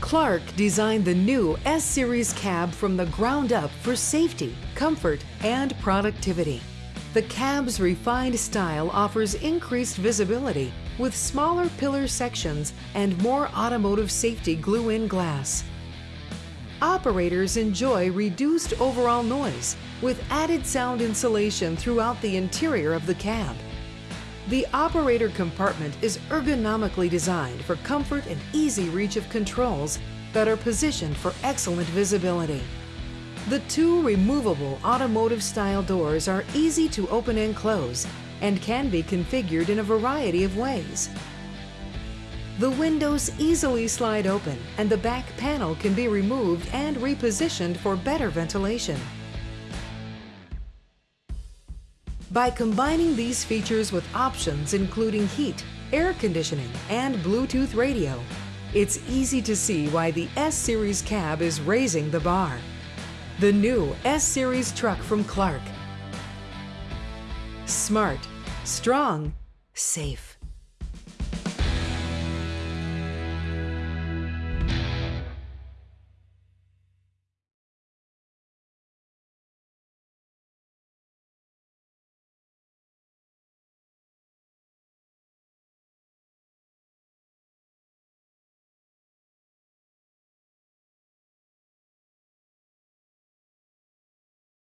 Clark designed the new S Series cab from the ground up for safety, comfort, and productivity. The cab's refined style offers increased visibility with smaller pillar sections and more automotive safety glue-in glass. Operators enjoy reduced overall noise with added sound insulation throughout the interior of the cab. The operator compartment is ergonomically designed for comfort and easy reach of controls that are positioned for excellent visibility. The two removable automotive style doors are easy to open and close and can be configured in a variety of ways. The windows easily slide open and the back panel can be removed and repositioned for better ventilation. By combining these features with options including heat, air conditioning, and Bluetooth radio, it's easy to see why the S-Series cab is raising the bar. The new S-Series truck from Clark. Smart, strong, safe.